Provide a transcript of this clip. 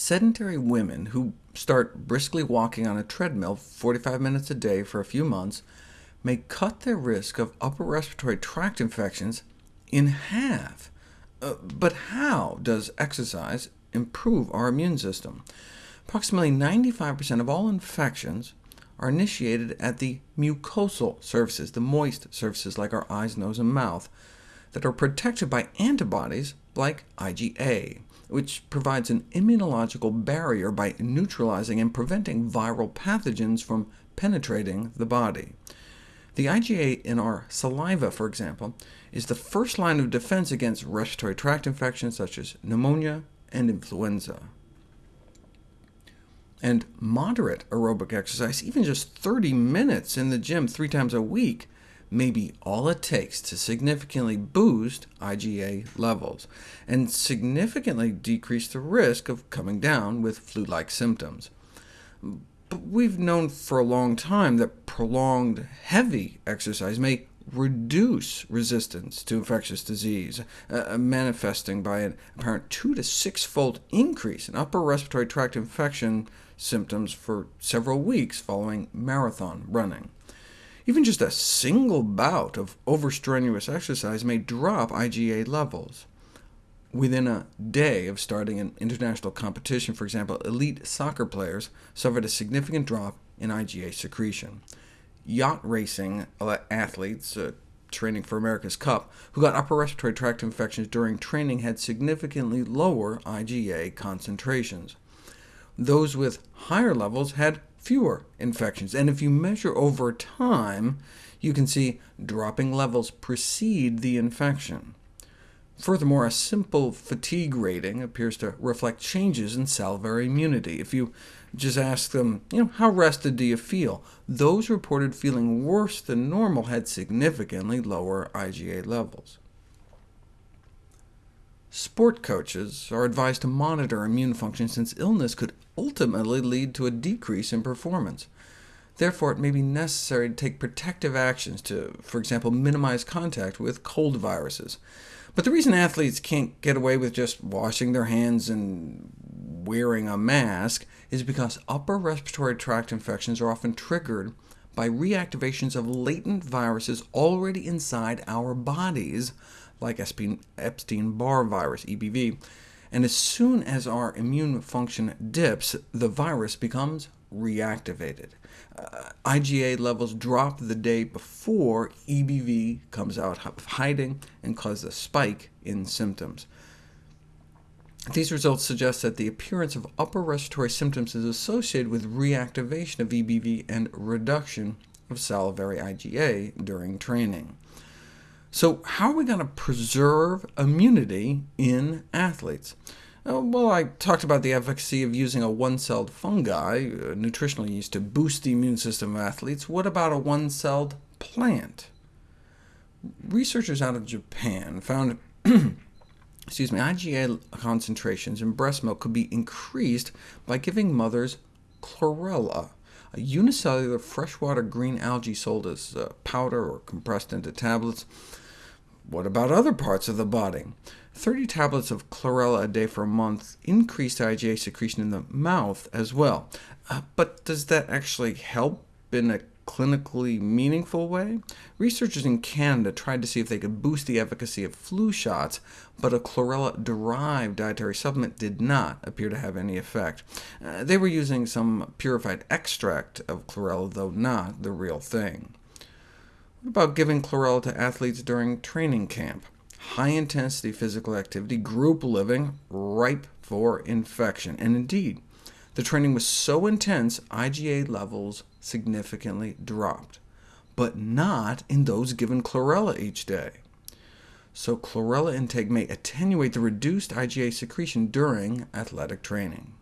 sedentary women who start briskly walking on a treadmill 45 minutes a day for a few months may cut their risk of upper respiratory tract infections in half. Uh, but how does exercise improve our immune system? Approximately 95% of all infections are initiated at the mucosal surfaces, the moist surfaces like our eyes, nose, and mouth, that are protected by antibodies like IgA, which provides an immunological barrier by neutralizing and preventing viral pathogens from penetrating the body. The IgA in our saliva, for example, is the first line of defense against respiratory tract infections such as pneumonia and influenza. And moderate aerobic exercise, even just 30 minutes in the gym three times a week, may be all it takes to significantly boost IgA levels, and significantly decrease the risk of coming down with flu-like symptoms. But we've known for a long time that prolonged heavy exercise may reduce resistance to infectious disease, uh, uh, manifesting by an apparent 2 to 6-fold increase in upper respiratory tract infection symptoms for several weeks following marathon running. Even just a single bout of overstrenuous exercise may drop IgA levels within a day of starting an international competition, for example, elite soccer players suffered a significant drop in IgA secretion. Yacht racing athletes uh, training for America's Cup who got upper respiratory tract infections during training had significantly lower IgA concentrations. Those with higher levels had fewer infections, and if you measure over time, you can see dropping levels precede the infection. Furthermore, a simple fatigue rating appears to reflect changes in salivary immunity. If you just ask them, you know, how rested do you feel? Those reported feeling worse than normal had significantly lower IgA levels. Sport coaches are advised to monitor immune function since illness could ultimately lead to a decrease in performance. Therefore, it may be necessary to take protective actions to, for example, minimize contact with cold viruses. But the reason athletes can't get away with just washing their hands and wearing a mask is because upper respiratory tract infections are often triggered by reactivations of latent viruses already inside our bodies, like Epstein-Barr virus, EBV, and as soon as our immune function dips, the virus becomes reactivated. Uh, IgA levels drop the day before EBV comes out of hiding and causes a spike in symptoms. These results suggest that the appearance of upper respiratory symptoms is associated with reactivation of EBV and reduction of salivary IgA during training. So how are we going to preserve immunity in athletes? Uh, well, I talked about the efficacy of using a one-celled fungi, uh, nutritional yeast, to boost the immune system of athletes. What about a one-celled plant? Researchers out of Japan found excuse me, IgA concentrations in breast milk could be increased by giving mothers chlorella, a unicellular freshwater green algae sold as uh, powder or compressed into tablets. What about other parts of the body? 30 tablets of chlorella a day for a month increased IgA secretion in the mouth as well. Uh, but does that actually help in a clinically meaningful way? Researchers in Canada tried to see if they could boost the efficacy of flu shots, but a chlorella-derived dietary supplement did not appear to have any effect. Uh, they were using some purified extract of chlorella, though not the real thing. What about giving chlorella to athletes during training camp? High-intensity physical activity, group living, ripe for infection. And indeed, the training was so intense, IgA levels significantly dropped, but not in those given chlorella each day. So chlorella intake may attenuate the reduced IgA secretion during athletic training.